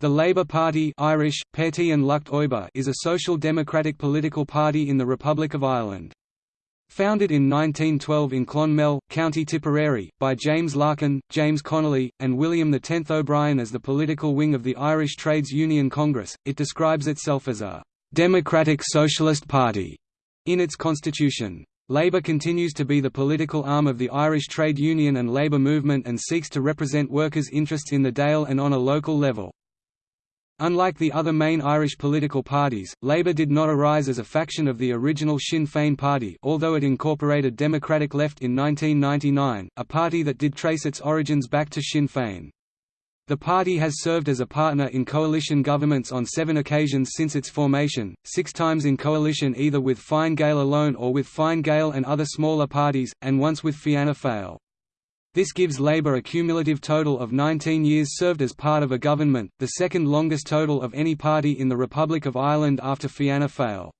The Labour Party Irish, Páirtí an Lucht is a social democratic political party in the Republic of Ireland. Founded in 1912 in Clonmel, County Tipperary, by James Larkin, James Connolly, and William X O'Brien as the political wing of the Irish Trades Union Congress, it describes itself as a «democratic socialist party» in its constitution. Labour continues to be the political arm of the Irish trade union and labour movement and seeks to represent workers' interests in the Dáil and on a local level. Unlike the other main Irish political parties, Labour did not arise as a faction of the original Sinn Féin party although it incorporated Democratic Left in 1999, a party that did trace its origins back to Sinn Féin. The party has served as a partner in coalition governments on seven occasions since its formation, six times in coalition either with Fine Gael alone or with Fine Gael and other smaller parties, and once with Fianna Fáil. This gives Labour a cumulative total of 19 years served as part of a government, the second longest total of any party in the Republic of Ireland after Fianna Fáil.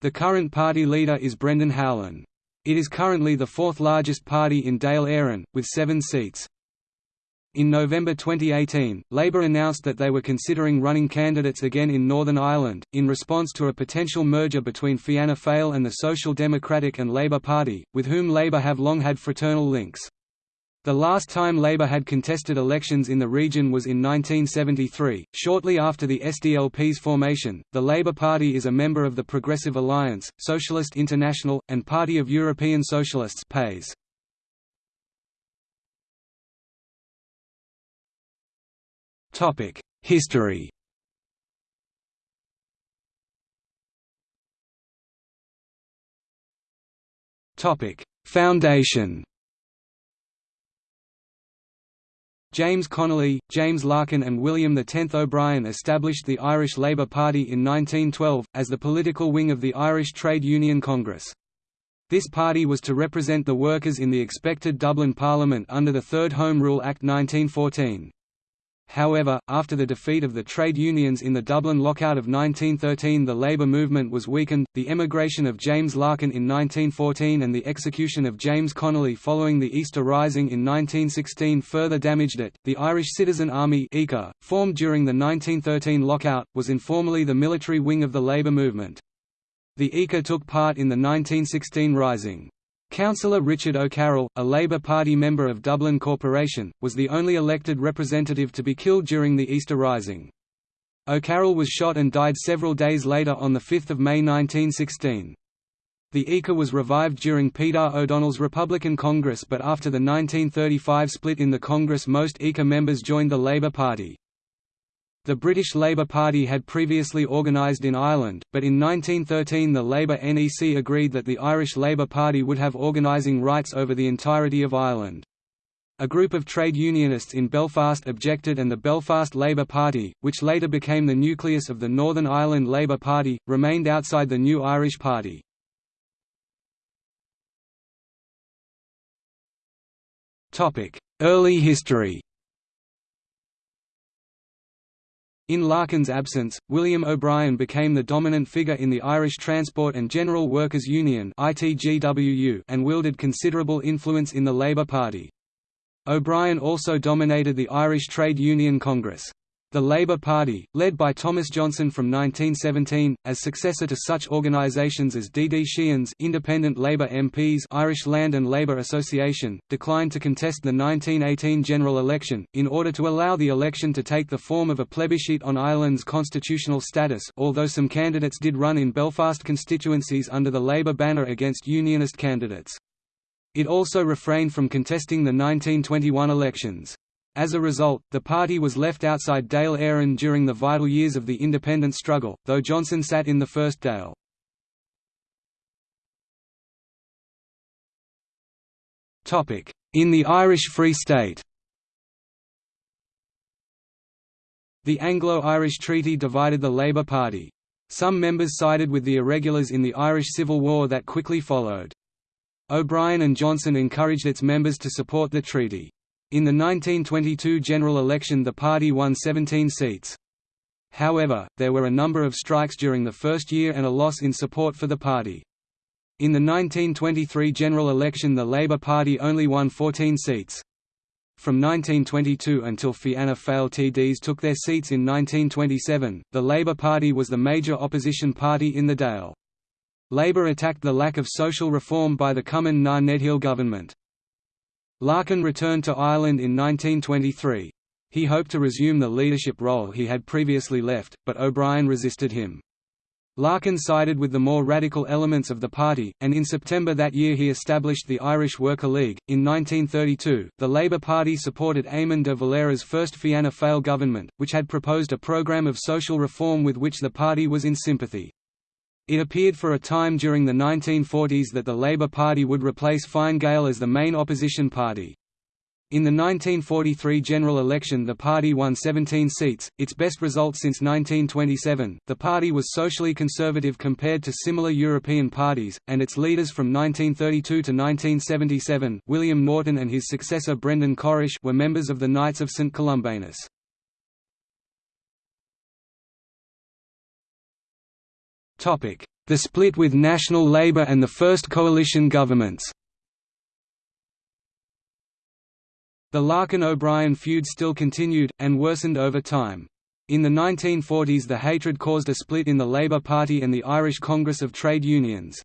The current party leader is Brendan Howlin. It is currently the fourth largest party in Dáil Éireann, with seven seats. In November 2018, Labour announced that they were considering running candidates again in Northern Ireland, in response to a potential merger between Fianna Fáil and the Social Democratic and Labour Party, with whom Labour have long had fraternal links. The last time Labour had contested elections in the region was in 1973, shortly after the SDLP's formation. The Labour Party is a member of the Progressive Alliance, Socialist International, and Party of European Socialists (PAYS). Topic: History. Topic: Foundation. James Connolly, James Larkin and William X O'Brien established the Irish Labour Party in 1912, as the political wing of the Irish Trade Union Congress. This party was to represent the workers in the expected Dublin Parliament under the Third Home Rule Act 1914. However, after the defeat of the trade unions in the Dublin lockout of 1913 the labour movement was weakened, the emigration of James Larkin in 1914 and the execution of James Connolly following the Easter Rising in 1916 further damaged it. The Irish Citizen Army formed during the 1913 lockout, was informally the military wing of the labour movement. The ICA took part in the 1916 Rising. Councillor Richard O'Carroll, a Labour Party member of Dublin Corporation, was the only elected representative to be killed during the Easter Rising. O'Carroll was shot and died several days later on 5 May 1916. The ICA was revived during Peadar O'Donnell's Republican Congress but after the 1935 split in the Congress most ICA members joined the Labour Party. The British Labour Party had previously organised in Ireland, but in 1913 the Labour NEC agreed that the Irish Labour Party would have organising rights over the entirety of Ireland. A group of trade unionists in Belfast objected and the Belfast Labour Party, which later became the nucleus of the Northern Ireland Labour Party, remained outside the new Irish Party. Early history In Larkin's absence, William O'Brien became the dominant figure in the Irish Transport and General Workers' Union and wielded considerable influence in the Labour Party. O'Brien also dominated the Irish Trade Union Congress. The Labour Party, led by Thomas Johnson from 1917, as successor to such organisations as D. D. Sheehan's Independent Labour MPs Irish Land and Labour Association, declined to contest the 1918 general election, in order to allow the election to take the form of a plebiscite on Ireland's constitutional status although some candidates did run in Belfast constituencies under the Labour banner against Unionist candidates. It also refrained from contesting the 1921 elections. As a result, the party was left outside Dáil Éireann during the vital years of the independence struggle, though Johnson sat in the first Dáil. In the Irish Free State The Anglo-Irish Treaty divided the Labour Party. Some members sided with the irregulars in the Irish Civil War that quickly followed. O'Brien and Johnson encouraged its members to support the treaty. In the 1922 general election the party won 17 seats. However, there were a number of strikes during the first year and a loss in support for the party. In the 1923 general election the Labour Party only won 14 seats. From 1922 until Fianna Fáil TDs took their seats in 1927, the Labour Party was the major opposition party in the Dáil. Labour attacked the lack of social reform by the Cumann na nGaedheal government. Larkin returned to Ireland in 1923. He hoped to resume the leadership role he had previously left, but O'Brien resisted him. Larkin sided with the more radical elements of the party, and in September that year he established the Irish Worker League. In 1932, the Labour Party supported Eamon de Valera's first Fianna Fáil government, which had proposed a programme of social reform with which the party was in sympathy. It appeared for a time during the 1940s that the Labour Party would replace Fine Gael as the main opposition party. In the 1943 general election the party won 17 seats, its best result since 1927. The party was socially conservative compared to similar European parties, and its leaders from 1932 to 1977 William Norton and his successor Brendan Corish were members of the Knights of St Columbanus. The split with National Labour and the first coalition governments The Larkin–O'Brien feud still continued, and worsened over time. In the 1940s the hatred caused a split in the Labour Party and the Irish Congress of Trade Unions.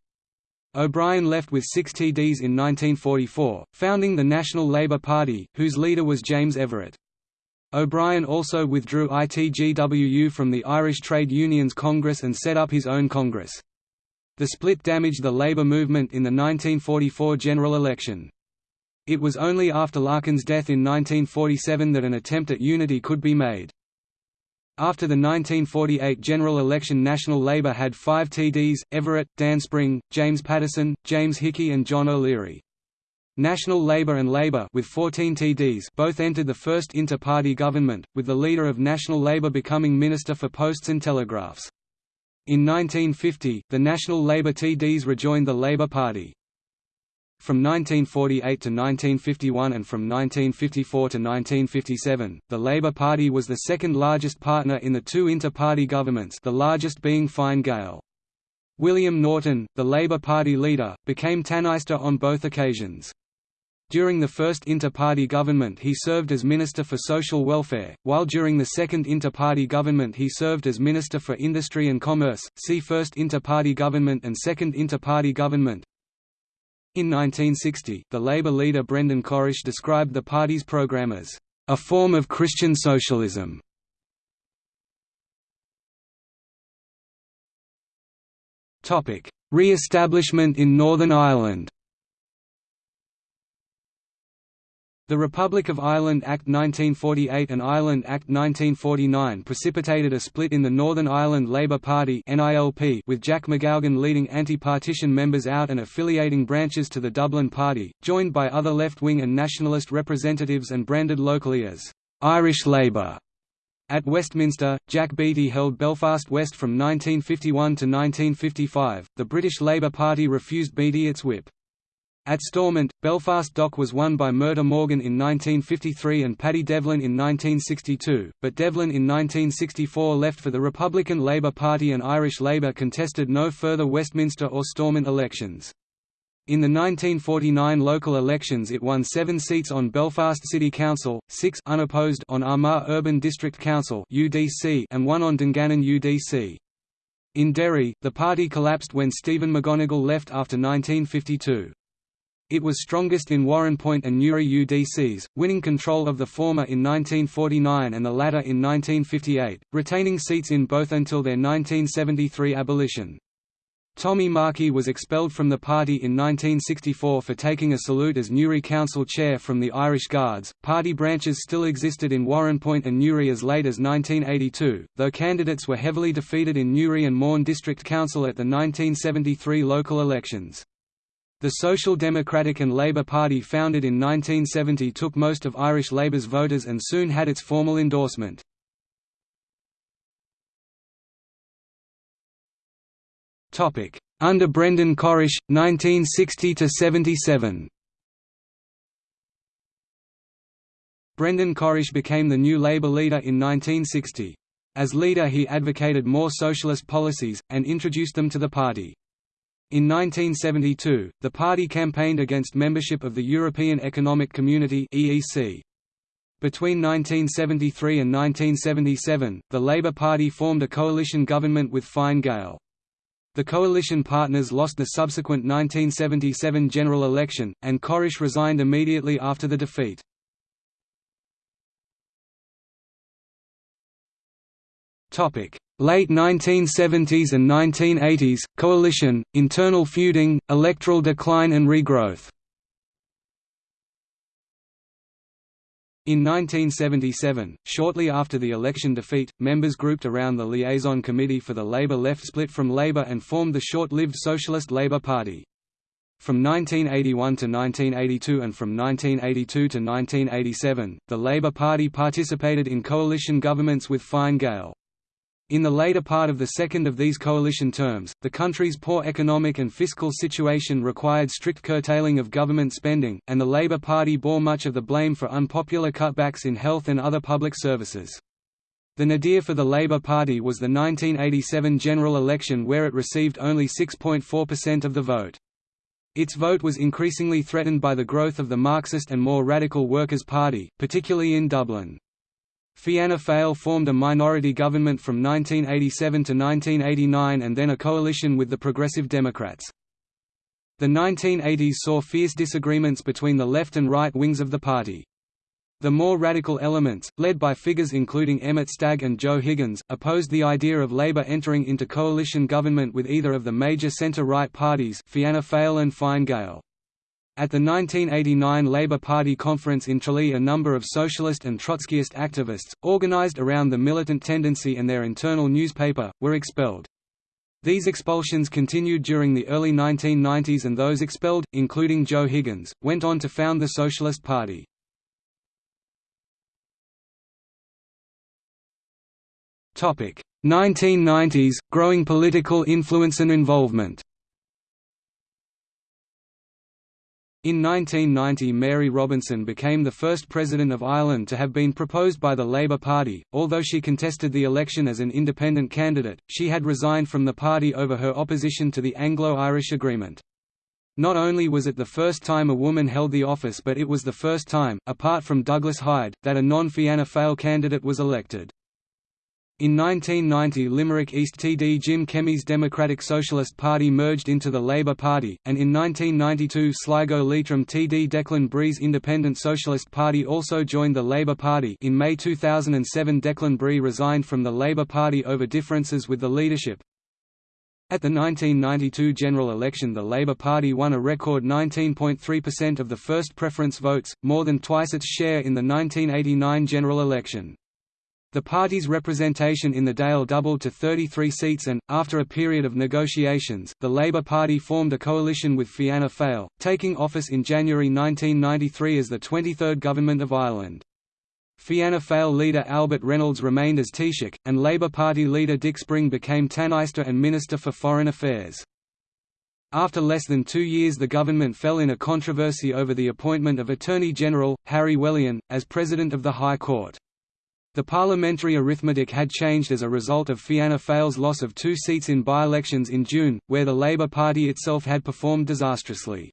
O'Brien left with six TDs in 1944, founding the National Labour Party, whose leader was James Everett. O'Brien also withdrew ITGWU from the Irish Trade Unions Congress and set up his own Congress. The split damaged the Labour movement in the 1944 general election. It was only after Larkin's death in 1947 that an attempt at unity could be made. After the 1948 general election National Labour had five TDs, Everett, Dan Spring, James Patterson, James Hickey and John O'Leary. National Labour and Labour with 14 TDs both entered the first inter-party government, with the leader of National Labour becoming Minister for Posts and Telegraphs. In 1950, the National Labour TDs rejoined the Labour Party. From 1948 to 1951 and from 1954 to 1957, the Labour Party was the second largest partner in the two inter-party governments the largest being Fine Gael. William Norton, the Labour Party leader, became Tánaiste on both occasions. During the first inter-party government he served as Minister for Social Welfare, while during the second inter-party government he served as Minister for Industry and Commerce. See First Inter-Party Government and Second Inter-Party Government. In 1960, the Labour leader Brendan Corish described the party's programme as a form of Christian socialism. Re-establishment in Northern Ireland The Republic of Ireland Act 1948 and Ireland Act 1949 precipitated a split in the Northern Ireland Labour Party with Jack Macgougan leading anti-partition members out and affiliating branches to the Dublin Party, joined by other left-wing and nationalist representatives and branded locally as «Irish Labour». At Westminster, Jack Beattie held Belfast West from 1951 to 1955. The British Labour Party refused Beattie its whip. At Stormont, Belfast Dock was won by Murtagh Morgan in 1953 and Paddy Devlin in 1962, but Devlin in 1964 left for the Republican Labour Party and Irish Labour contested no further Westminster or Stormont elections. In the 1949 local elections it won seven seats on Belfast City Council, six unopposed on Armagh Urban District Council and one on Dungannon UDC. In Derry, the party collapsed when Stephen McGonigal left after 1952. It was strongest in Warrenpoint and Newry UDCs, winning control of the former in 1949 and the latter in 1958, retaining seats in both until their 1973 abolition. Tommy Markey was expelled from the party in 1964 for taking a salute as Newry Council chair from the Irish Guards. Party branches still existed in Warrenpoint and Newry as late as 1982, though candidates were heavily defeated in Newry and Mourne District Council at the 1973 local elections. The Social Democratic and Labour Party founded in 1970 took most of Irish Labour's voters and soon had its formal endorsement. Under Brendan Corish, 1960–77 Brendan Corish became the new Labour leader in 1960. As leader he advocated more socialist policies, and introduced them to the party. In 1972, the party campaigned against membership of the European Economic Community (EEC). Between 1973 and 1977, the Labour Party formed a coalition government with Fine Gael. The coalition partners lost the subsequent 1977 general election, and Corish resigned immediately after the defeat. Late 1970s and 1980s, coalition, internal feuding, electoral decline and regrowth In 1977, shortly after the election defeat, members grouped around the Liaison Committee for the Labour left split from Labour and formed the short-lived Socialist Labour Party. From 1981 to 1982 and from 1982 to 1987, the Labour Party participated in coalition governments with Fine Gael. In the later part of the second of these coalition terms, the country's poor economic and fiscal situation required strict curtailing of government spending, and the Labour Party bore much of the blame for unpopular cutbacks in health and other public services. The nadir for the Labour Party was the 1987 general election where it received only 6.4% of the vote. Its vote was increasingly threatened by the growth of the Marxist and more radical Workers' Party, particularly in Dublin. Fianna Fáil formed a minority government from 1987 to 1989 and then a coalition with the Progressive Democrats. The 1980s saw fierce disagreements between the left and right wings of the party. The more radical elements, led by figures including Emmett Stagg and Joe Higgins, opposed the idea of Labour entering into coalition government with either of the major centre-right parties Fianna Fáil and Fine Gael. At the 1989 Labour Party conference in Tralee a number of socialist and Trotskyist activists, organised around the militant tendency and their internal newspaper, were expelled. These expulsions continued during the early 1990s and those expelled, including Joe Higgins, went on to found the Socialist Party. Topic: 1990s growing political influence and involvement. In 1990 Mary Robinson became the first President of Ireland to have been proposed by the Labour Party. Although she contested the election as an independent candidate, she had resigned from the party over her opposition to the Anglo-Irish Agreement. Not only was it the first time a woman held the office but it was the first time, apart from Douglas Hyde, that a non-Fianna Fáil candidate was elected. In 1990 Limerick East TD Jim Kemmy's Democratic Socialist Party merged into the Labour Party, and in 1992 Sligo Leitrim TD Declan Bree's Independent Socialist Party also joined the Labour Party in May 2007 Declan Bree resigned from the Labour Party over differences with the leadership. At the 1992 general election the Labour Party won a record 19.3% of the first preference votes, more than twice its share in the 1989 general election. The party's representation in the Dáil doubled to 33 seats and, after a period of negotiations, the Labour Party formed a coalition with Fianna Fáil, taking office in January 1993 as the 23rd Government of Ireland. Fianna Fáil leader Albert Reynolds remained as Taoiseach, and Labour Party leader Dick Spring became Tánaiste and Minister for Foreign Affairs. After less than two years the government fell in a controversy over the appointment of Attorney General, Harry Whelehan, as President of the High Court. The parliamentary arithmetic had changed as a result of Fianna Fáil's loss of two seats in by-elections in June, where the Labour Party itself had performed disastrously.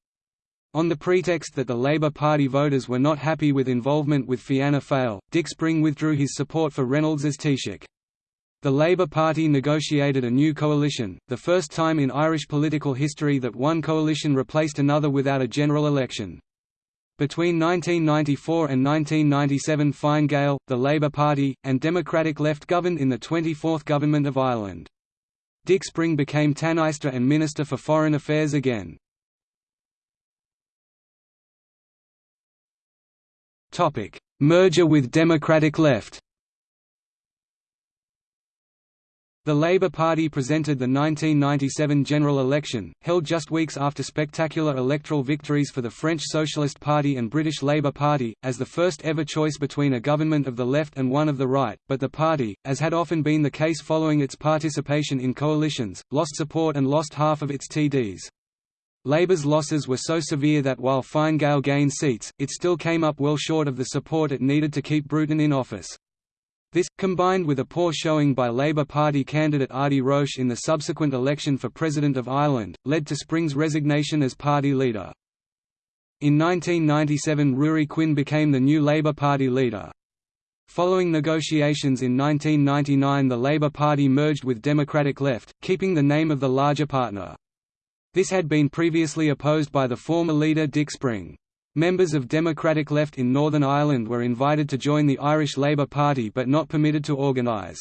On the pretext that the Labour Party voters were not happy with involvement with Fianna Fáil, Dick Spring withdrew his support for Reynolds as Taoiseach. The Labour Party negotiated a new coalition, the first time in Irish political history that one coalition replaced another without a general election. Between 1994 and 1997 Fine Gael, the Labour Party, and Democratic Left governed in the 24th Government of Ireland. Dick Spring became Tánaiste and Minister for Foreign Affairs again. Merger with Democratic Left The Labour Party presented the 1997 general election, held just weeks after spectacular electoral victories for the French Socialist Party and British Labour Party, as the first ever choice between a government of the left and one of the right, but the party, as had often been the case following its participation in coalitions, lost support and lost half of its TDs. Labour's losses were so severe that while Fine Gael gained seats, it still came up well short of the support it needed to keep Bruton in office. This, combined with a poor showing by Labour Party candidate Adi Roche in the subsequent election for President of Ireland, led to Spring's resignation as party leader. In 1997 Ruairí Quinn became the new Labour Party leader. Following negotiations in 1999 the Labour Party merged with Democratic Left, keeping the name of the larger partner. This had been previously opposed by the former leader Dick Spring. Members of Democratic Left in Northern Ireland were invited to join the Irish Labour Party but not permitted to organise.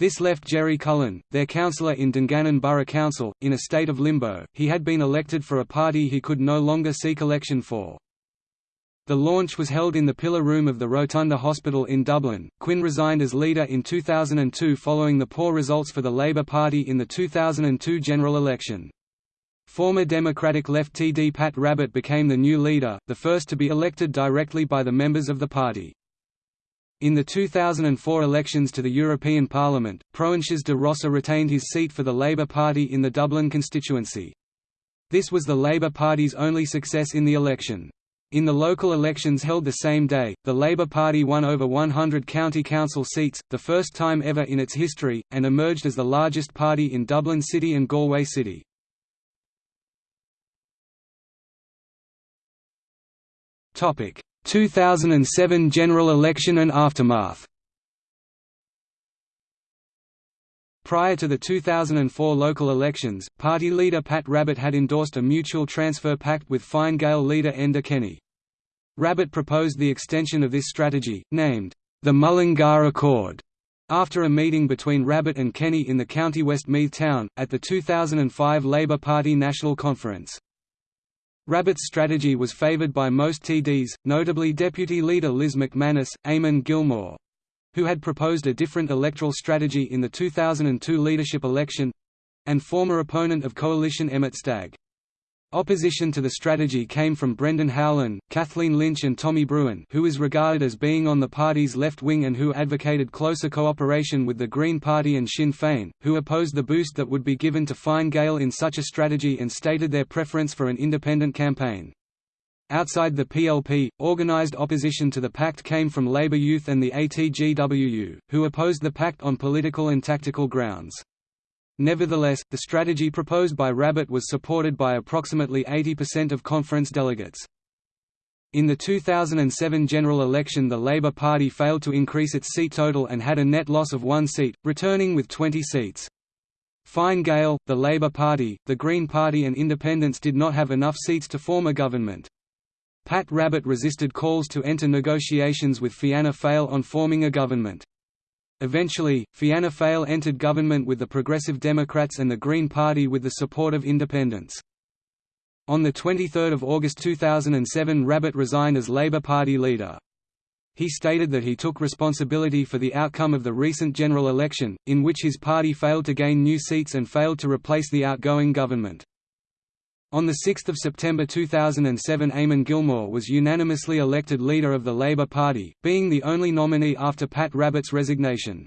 This left Jerry Cullen, their councillor in Dungannon Borough Council, in a state of limbo, he had been elected for a party he could no longer seek election for. The launch was held in the Pillar Room of the Rotunda Hospital in Dublin. Quinn resigned as leader in 2002 following the poor results for the Labour Party in the 2002 general election. Former Democratic left TD Pat Rabbitte became the new leader, the first to be elected directly by the members of the party. In the 2004 elections to the European Parliament, Proinsias de Rossa retained his seat for the Labour Party in the Dublin constituency. This was the Labour Party's only success in the election. In the local elections held the same day, the Labour Party won over 100 county council seats, the first time ever in its history, and emerged as the largest party in Dublin City and Galway City. 2007 general election and aftermath Prior to the 2004 local elections, party leader Pat Rabbitte had endorsed a mutual transfer pact with Fine Gael leader Enda Kenny. Rabbitte proposed the extension of this strategy, named, the Mullingar Accord, after a meeting between Rabbitte and Kenny in the County Westmeath town, at the 2005 Labour Party National Conference. Rabbitte's strategy was favoured by most TDs, notably Deputy Leader Liz McManus, Eamon Gilmore who had proposed a different electoral strategy in the 2002 leadership election and former opponent of coalition Emmett Stagg. Opposition to the strategy came from Brendan Howlin, Kathleen Lynch and Tommy Broughan who is regarded as being on the party's left wing and who advocated closer cooperation with the Green Party and Sinn Féin, who opposed the boost that would be given to Fine Gael in such a strategy and stated their preference for an independent campaign. Outside the PLP, organised opposition to the pact came from Labour Youth and the ATGWU, who opposed the pact on political and tactical grounds. Nevertheless, the strategy proposed by Rabbitte was supported by approximately 80% of conference delegates. In the 2007 general election the Labour Party failed to increase its seat total and had a net loss of one seat, returning with 20 seats. Fine Gael, the Labour Party, the Green Party and Independents did not have enough seats to form a government. Pat Rabbitte resisted calls to enter negotiations with Fianna Fáil on forming a government. Eventually, Fianna Fáil entered government with the Progressive Democrats and the Green Party with the support of independents. On 23 August 2007 Rabbitte resigned as Labour Party leader. He stated that he took responsibility for the outcome of the recent general election, in which his party failed to gain new seats and failed to replace the outgoing government. On 6 September 2007 Eamon Gilmore was unanimously elected leader of the Labour Party, being the only nominee after Pat Rabbitte's resignation.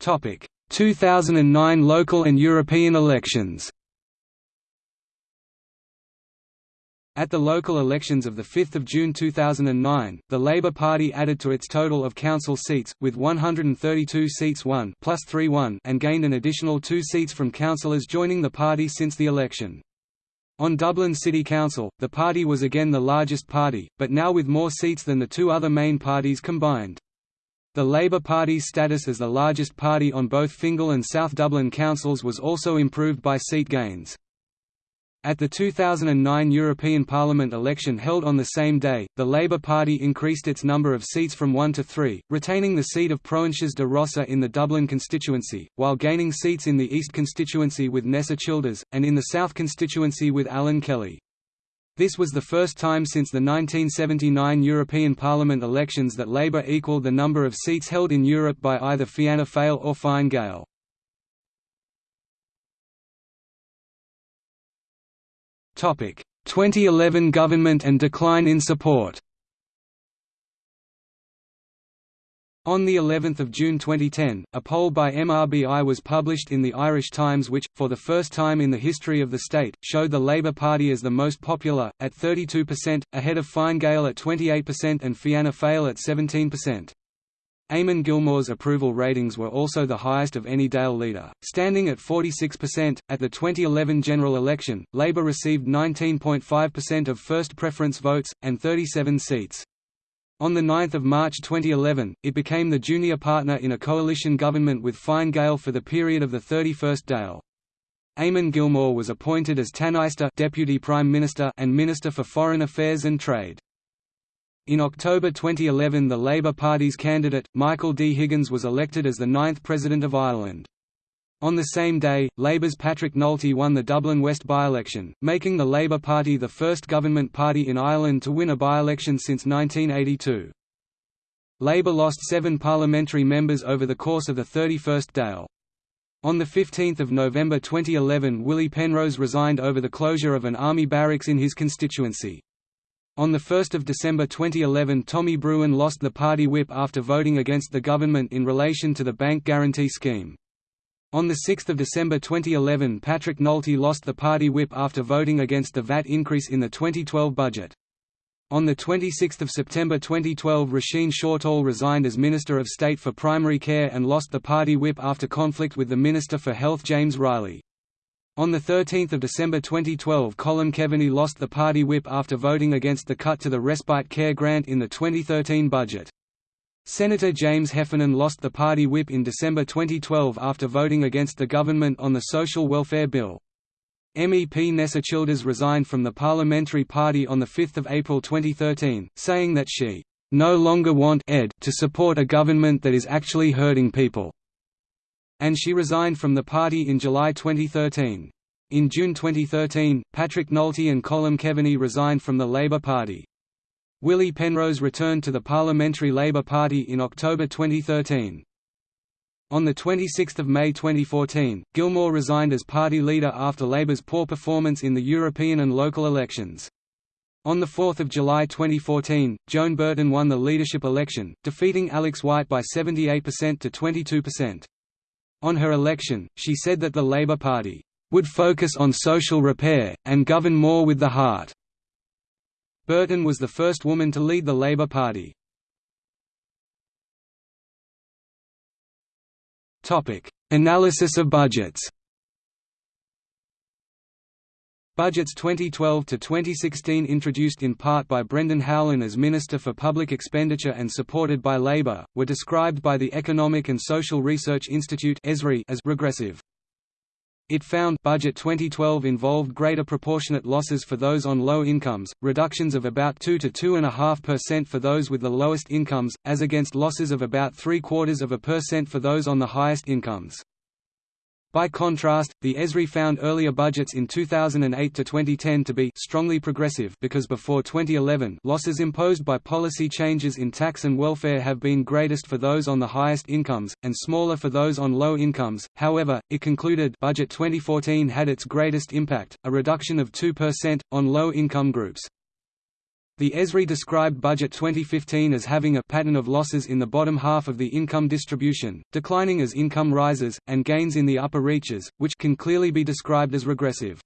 Topic: 2009 local and European elections. At the local elections of 5 June 2009, the Labour Party added to its total of council seats, with 132 seats won plus 3 won and gained an additional two seats from councillors joining the party since the election. On Dublin City Council, the party was again the largest party, but now with more seats than the two other main parties combined. The Labour Party's status as the largest party on both Fingal and South Dublin councils was also improved by seat gains. At the 2009 European Parliament election held on the same day, the Labour Party increased its number of seats from one to three, retaining the seat of Proinsias de Rossa in the Dublin constituency, while gaining seats in the East constituency with Nessa Childers, and in the South constituency with Alan Kelly. This was the first time since the 1979 European Parliament elections that Labour equalled the number of seats held in Europe by either Fianna Fáil or Fine Gael. 2011 government and decline in support On the 11th of June 2010, a poll by MRBI was published in the Irish Times which, for the first time in the history of the state, showed the Labour Party as the most popular, at 32%, ahead of Fine Gael at 28% and Fianna Fáil at 17%. Eamon Gilmore's approval ratings were also the highest of any Dáil leader, standing at 46%. At the 2011 general election, Labour received 19.5% of first preference votes, and 37 seats. On 9 March 2011, it became the junior partner in a coalition government with Fine Gael for the period of the 31st Dáil. Eamon Gilmore was appointed as Tánaiste Deputy Prime Minister and Minister for Foreign Affairs and Trade. In October 2011 the Labour Party's candidate, Michael D. Higgins was elected as the ninth President of Ireland. On the same day, Labour's Patrick Nulty won the Dublin West by-election, making the Labour Party the first government party in Ireland to win a by-election since 1982. Labour lost seven parliamentary members over the course of the 31st Dáil. On 15 November 2011 Willie Penrose resigned over the closure of an army barracks in his constituency. On 1 December 2011 Tommy Broughan lost the party whip after voting against the government in relation to the bank guarantee scheme. On 6 December 2011 Patrick Nulty lost the party whip after voting against the VAT increase in the 2012 budget. On 26 September 2012 Roisin Shortall resigned as Minister of State for Primary Care and lost the party whip after conflict with the Minister for Health James Reilly. On 13 December 2012 Colm Keaveney lost the party whip after voting against the cut to the respite care grant in the 2013 budget. Senator James Heffernan lost the party whip in December 2012 after voting against the government on the Social Welfare Bill. MEP Nessa Childers resigned from the Parliamentary Party on 5 April 2013, saying that she no longer want ed to support a government that is actually hurting people and she resigned from the party in July 2013. In June 2013, Patrick Nulty and Colm Keaveney resigned from the Labour Party. Willie Penrose returned to the Parliamentary Labour Party in October 2013. On 26 May 2014, Gilmore resigned as party leader after Labour's poor performance in the European and local elections. On 4 July 2014, Joan Burton won the leadership election, defeating Alex White by 78% to 22%. On her election, she said that the Labour Party would focus on social repair, and govern more with the heart. Burton was the first woman to lead the Labour Party. Analysis of budgets Budgets 2012 to 2016 introduced in part by Brendan Howlin as Minister for Public Expenditure and supported by Labour, were described by the Economic and Social Research Institute as regressive. It found budget 2012 involved greater proportionate losses for those on low incomes, reductions of about 2 to 2.5% for those with the lowest incomes, as against losses of about three quarters of a percent for those on the highest incomes. By contrast, the ESRI found earlier budgets in 2008 to 2010 to be strongly progressive because before 2011 losses imposed by policy changes in tax and welfare have been greatest for those on the highest incomes, and smaller for those on low incomes. However, it concluded budget 2014 had its greatest impact, a reduction of 2%, on low-income groups. The ESRI described Budget 2015 as having a pattern of losses in the bottom half of the income distribution, declining as income rises, and gains in the upper reaches, which can clearly be described as regressive.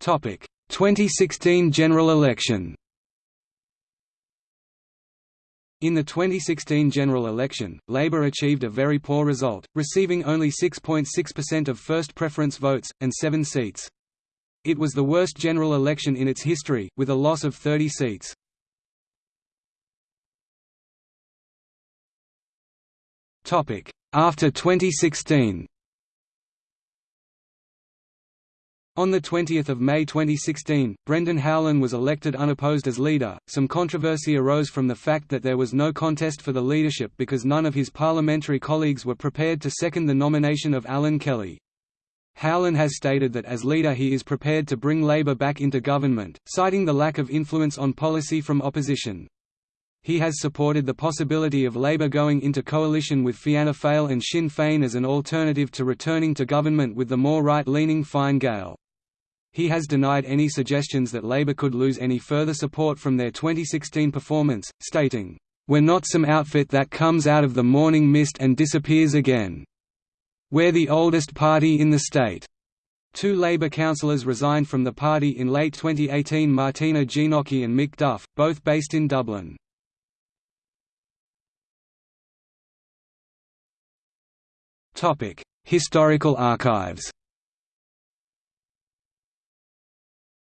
Topic: 2016 general election in the 2016 general election, Labour achieved a very poor result, receiving only 6.6% of first preference votes, and seven seats. It was the worst general election in its history, with a loss of 30 seats. After 2016 On 20 May 2016, Brendan Howlin was elected unopposed as leader. Some controversy arose from the fact that there was no contest for the leadership because none of his parliamentary colleagues were prepared to second the nomination of Alan Kelly. Howlin has stated that as leader he is prepared to bring Labour back into government, citing the lack of influence on policy from opposition. He has supported the possibility of Labour going into coalition with Fianna Fáil and Sinn Féin as an alternative to returning to government with the more right-leaning Fine Gael. He has denied any suggestions that Labour could lose any further support from their 2016 performance, stating, "...we're not some outfit that comes out of the morning mist and disappears again." We're the oldest party in the state. Two Labour councillors resigned from the party in late 2018 Martina Genockey and Mick Duff, both based in Dublin. Historical archives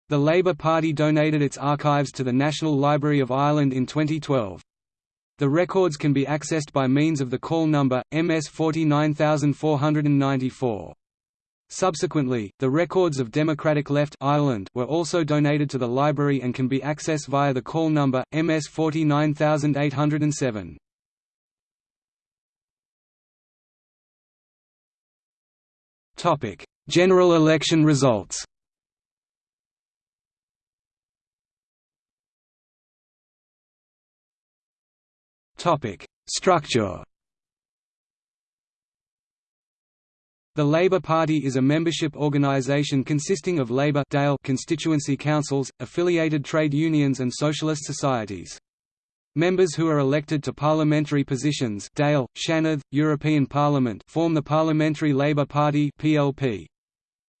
The Labour Party donated its archives to the National Library of Ireland in 2012. The records can be accessed by means of the call number, MS 49494. Subsequently, the records of Democratic Left Ireland were also donated to the library and can be accessed via the call number, MS 49807. General election results Structure The Labour Party is a membership organisation consisting of Labour Dáil constituency councils, affiliated trade unions and socialist societies. Members who are elected to parliamentary positions Dáil, Seanad, European Parliament form the Parliamentary Labour Party PLP.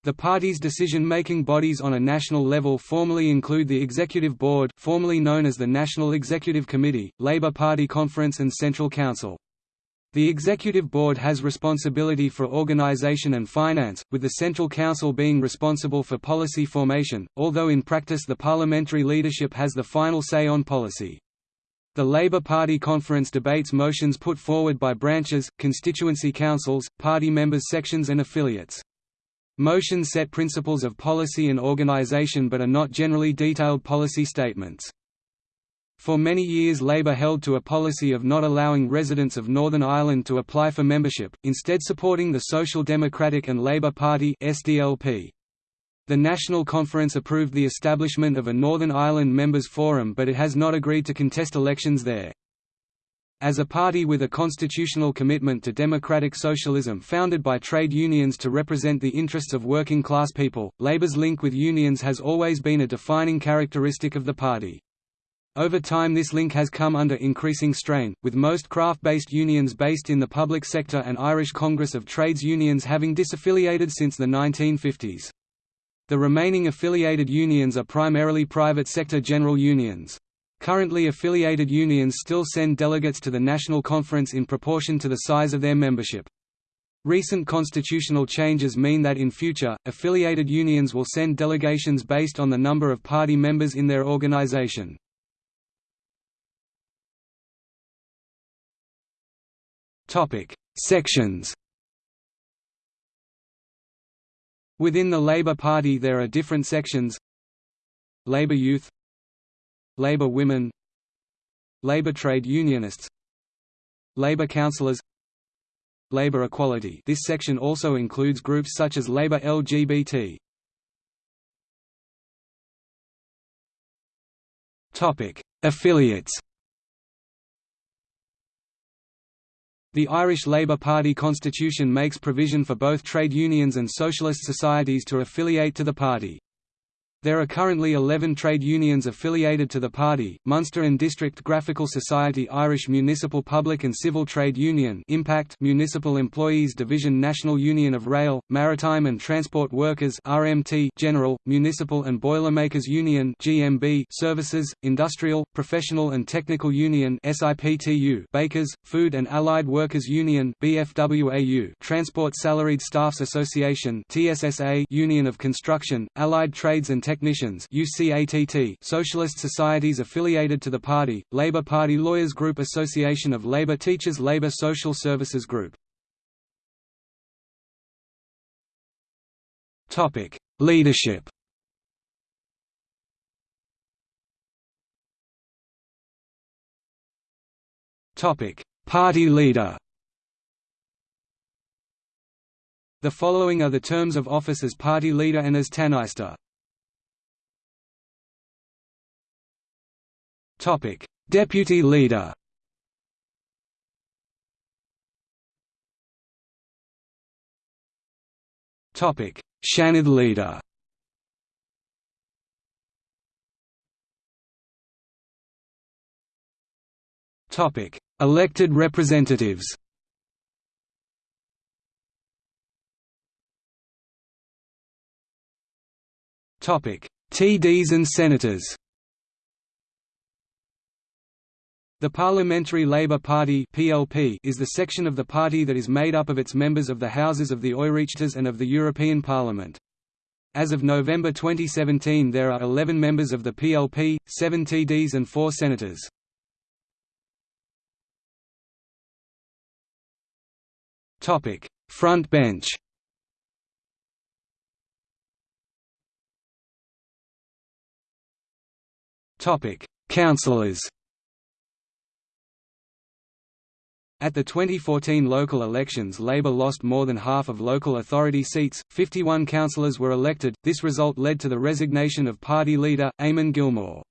The party's decision-making bodies on a national level formally include the Executive Board formerly known as the National Executive Committee, Labour Party Conference and Central Council. The Executive Board has responsibility for organisation and finance, with the Central Council being responsible for policy formation, although in practice the parliamentary leadership has the final say on policy. The Labour Party conference debates motions put forward by branches, constituency councils, party members sections and affiliates. Motions set principles of policy and organisation but are not generally detailed policy statements. For many years Labour held to a policy of not allowing residents of Northern Ireland to apply for membership, instead supporting the Social Democratic and Labour Party SDLP. The National Conference approved the establishment of a Northern Ireland Members' Forum but it has not agreed to contest elections there. As a party with a constitutional commitment to democratic socialism founded by trade unions to represent the interests of working class people, Labour's link with unions has always been a defining characteristic of the party. Over time this link has come under increasing strain, with most craft-based unions based in the public sector and Irish Congress of Trades Unions having disaffiliated since the 1950s. The remaining affiliated unions are primarily private sector general unions. Currently affiliated unions still send delegates to the National Conference in proportion to the size of their membership. Recent constitutional changes mean that in future, affiliated unions will send delegations based on the number of party members in their organization. Sections. Within the Labour Party there are different sections. Labour Youth, Labour Women, Labour Trade Unionists, Labour Councillors, Labour Equality. This section also includes groups such as Labour LGBT. Affiliates. The Irish Labour Party constitution makes provision for both trade unions and socialist societies to affiliate to the party. There are currently 11 trade unions affiliated to the party, Munster and District Graphical Society Irish Municipal Public and Civil Trade Union Impact Municipal Employees Division National Union of Rail, Maritime and Transport Workers RMT General, Municipal and Boilermakers Union GMB Services, Industrial, Professional and Technical Union SIPTU Bakers, Food and Allied Workers Union BFWAU Transport Salaried Staffs Association TSSA Union of Construction, Allied Trades and Technicians Socialist Societies affiliated to the party, Labour Party Lawyers Group Association of Labour Teachers Labour Social Services Group. Leadership. Party leader. The following are the terms of office as party leader and as Tánaiste. Deputy Leader. Topic: Seanad Leader. Topic: Elected representatives. Topic: TDs and senators The Parliamentary Labour Party (PLP) is the section of the party that is made up of its members of the houses of the Oireachtas and of the European Parliament. As of November 2017 there are 11 members of the PLP, 7 TDs and 4 senators. Topic: Front bench Topic: Councillors At the 2014 local elections Labour lost more than half of local authority seats, 51 councillors were elected, this result led to the resignation of party leader, Eamon Gilmore.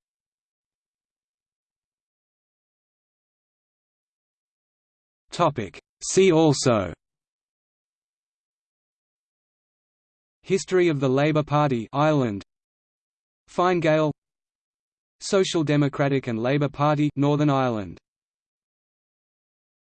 See also History of the Labour Party Ireland Fine Gael Social Democratic and Labour Party Northern Ireland